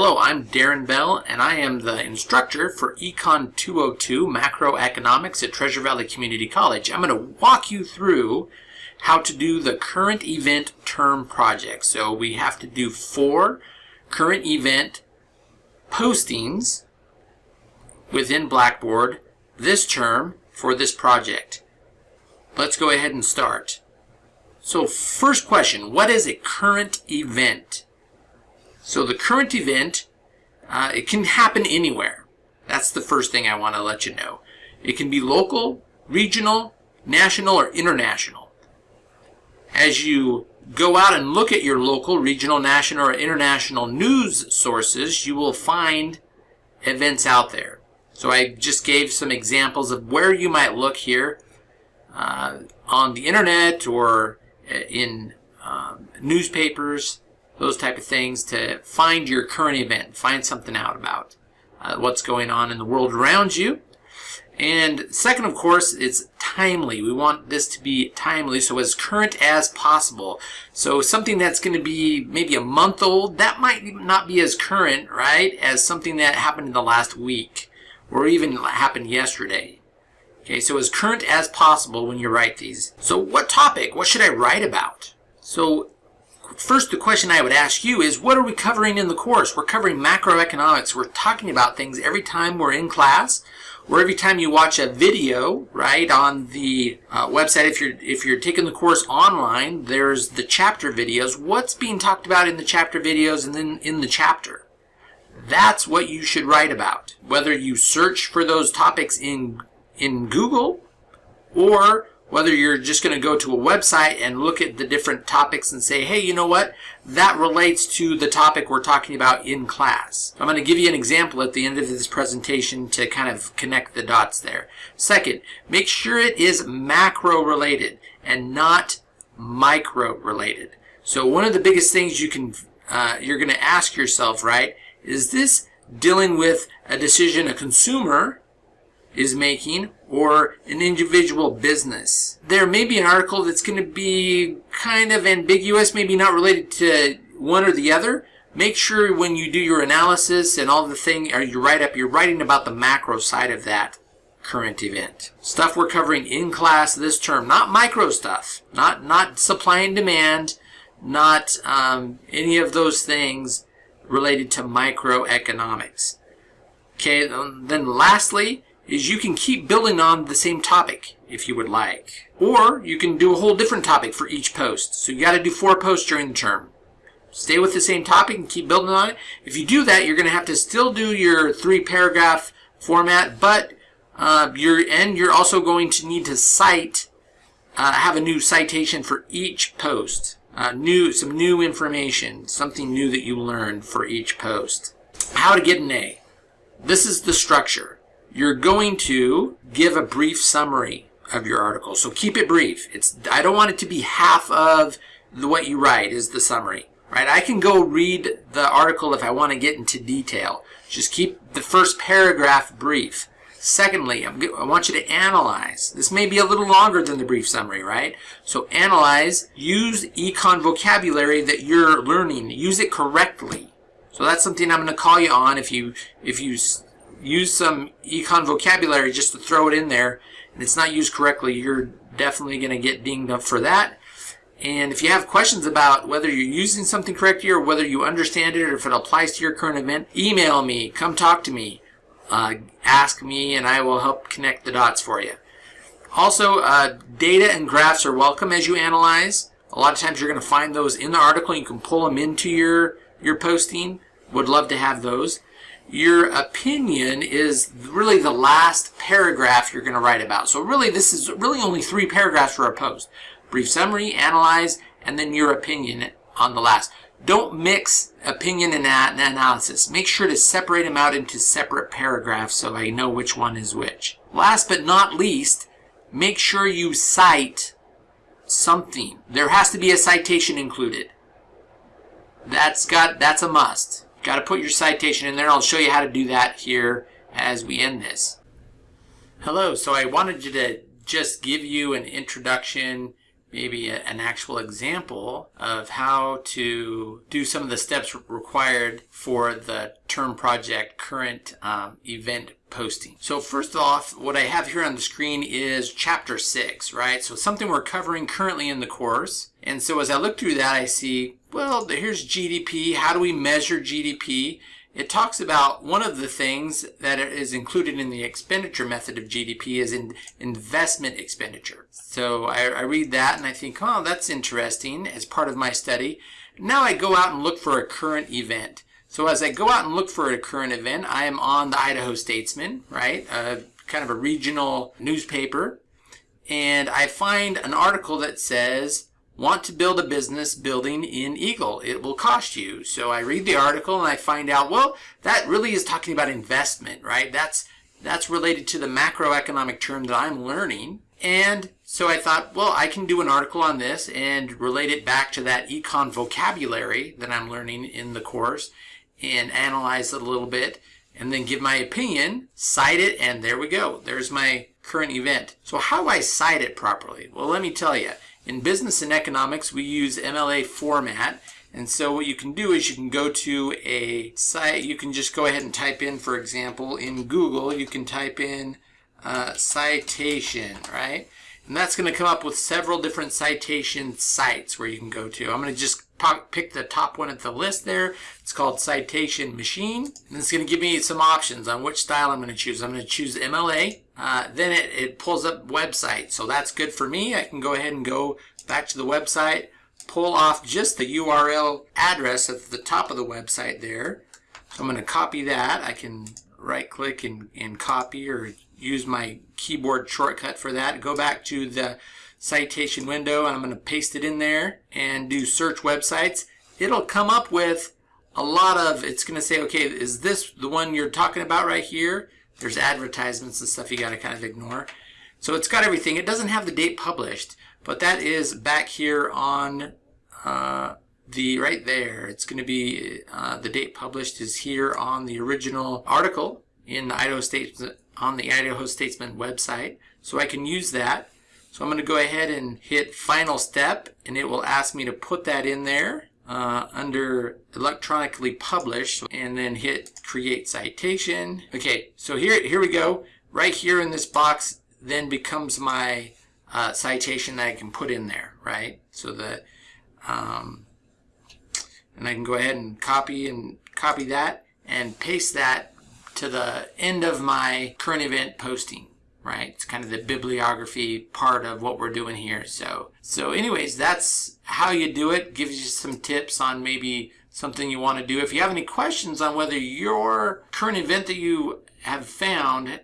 Hello, I'm Darren Bell, and I am the instructor for Econ 202 Macroeconomics at Treasure Valley Community College. I'm going to walk you through how to do the current event term project. So we have to do four current event postings within Blackboard this term for this project. Let's go ahead and start. So first question, what is a current event? So the current event, uh, it can happen anywhere. That's the first thing I want to let you know. It can be local, regional, national, or international. As you go out and look at your local, regional, national, or international news sources, you will find events out there. So I just gave some examples of where you might look here uh, on the internet or uh, in um, newspapers those type of things to find your current event, find something out about uh, what's going on in the world around you. And second, of course, it's timely. We want this to be timely, so as current as possible. So something that's going to be maybe a month old, that might not be as current, right, as something that happened in the last week or even happened yesterday. Okay, so as current as possible when you write these. So what topic? What should I write about? So first the question I would ask you is what are we covering in the course? We're covering macroeconomics. We're talking about things every time we're in class or every time you watch a video, right, on the uh, website, if you're if you're taking the course online, there's the chapter videos. What's being talked about in the chapter videos and then in the chapter? That's what you should write about. Whether you search for those topics in in Google or whether you're just going to go to a website and look at the different topics and say, hey, you know what? That relates to the topic we're talking about in class. I'm going to give you an example at the end of this presentation to kind of connect the dots there. Second, make sure it is macro related and not micro related. So one of the biggest things you can, uh, you're going to ask yourself, right, is this dealing with a decision a consumer is making or an individual business. There may be an article that's going to be kind of ambiguous, maybe not related to one or the other. Make sure when you do your analysis and all the thing, or you write up, you're writing about the macro side of that current event. Stuff we're covering in class this term, not micro stuff, not, not supply and demand, not um, any of those things related to microeconomics. Okay, then lastly, is you can keep building on the same topic if you would like. Or you can do a whole different topic for each post. So you got to do four posts during the term. Stay with the same topic and keep building on it. If you do that, you're going to have to still do your three paragraph format, but uh, you're, and you're also going to need to cite, uh, have a new citation for each post. Uh, new, some new information, something new that you learned for each post. How to get an A. This is the structure you're going to give a brief summary of your article. So keep it brief. It's I don't want it to be half of the, what you write is the summary, right? I can go read the article if I want to get into detail. Just keep the first paragraph brief. Secondly, I want you to analyze. This may be a little longer than the brief summary, right? So analyze, use econ vocabulary that you're learning, use it correctly. So that's something I'm going to call you on if you if you use some econ vocabulary just to throw it in there and it's not used correctly, you're definitely going to get dinged up for that. And if you have questions about whether you're using something correctly or whether you understand it or if it applies to your current event, email me, come talk to me, uh, ask me, and I will help connect the dots for you. Also, uh, data and graphs are welcome as you analyze. A lot of times you're going to find those in the article. You can pull them into your, your posting. Would love to have those your opinion is really the last paragraph you're going to write about. So really this is really only three paragraphs for a post. Brief summary, analyze, and then your opinion on the last. Don't mix opinion and analysis. Make sure to separate them out into separate paragraphs so I know which one is which. Last but not least, make sure you cite something. There has to be a citation included. That's got that's a must. Got to put your citation in there. I'll show you how to do that here as we end this. Hello, so I wanted to just give you an introduction maybe a, an actual example of how to do some of the steps required for the term project current um, event posting. So first off, what I have here on the screen is chapter six, right? So something we're covering currently in the course. And so as I look through that, I see, well, here's GDP. How do we measure GDP? It talks about one of the things that is included in the expenditure method of GDP is in investment expenditure. So I, I read that and I think, oh, that's interesting as part of my study. Now I go out and look for a current event. So as I go out and look for a current event, I am on the Idaho Statesman, right? Uh, kind of a regional newspaper. And I find an article that says want to build a business building in Eagle. It will cost you. So I read the article and I find out, well, that really is talking about investment, right? That's, that's related to the macroeconomic term that I'm learning. And so I thought, well, I can do an article on this and relate it back to that econ vocabulary that I'm learning in the course and analyze it a little bit and then give my opinion, cite it, and there we go. There's my current event. So how do I cite it properly? Well, let me tell you. In business and economics, we use MLA format. And so what you can do is you can go to a site, you can just go ahead and type in, for example, in Google, you can type in uh, citation, right? And that's going to come up with several different citation sites where you can go to. I'm going to just pick the top one at the list there. It's called Citation Machine. And it's going to give me some options on which style I'm going to choose. I'm going to choose MLA. Uh, then it, it pulls up website. So that's good for me. I can go ahead and go back to the website, pull off just the URL address at the top of the website there. So I'm going to copy that. I can right click and, and copy or use my keyboard shortcut for that. Go back to the citation window and I'm going to paste it in there and do search websites. It'll come up with a lot of, it's going to say, okay, is this the one you're talking about right here? There's advertisements and stuff you got to kind of ignore. So it's got everything. It doesn't have the date published, but that is back here on uh, the right there. It's going to be uh, the date published is here on the original article in the Idaho State on the Idaho Statesman website. So I can use that. So I'm going to go ahead and hit final step and it will ask me to put that in there uh, under electronically published and then hit create citation. Okay, so here, here we go. Right here in this box then becomes my uh, citation that I can put in there, right? So that, um, and I can go ahead and copy and copy that and paste that to the end of my current event posting right? It's kind of the bibliography part of what we're doing here. So, so anyways, that's how you do it. Gives you some tips on maybe something you want to do. If you have any questions on whether your current event that you have found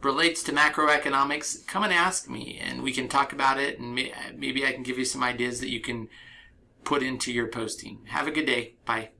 relates to macroeconomics, come and ask me and we can talk about it and maybe I can give you some ideas that you can put into your posting. Have a good day. Bye.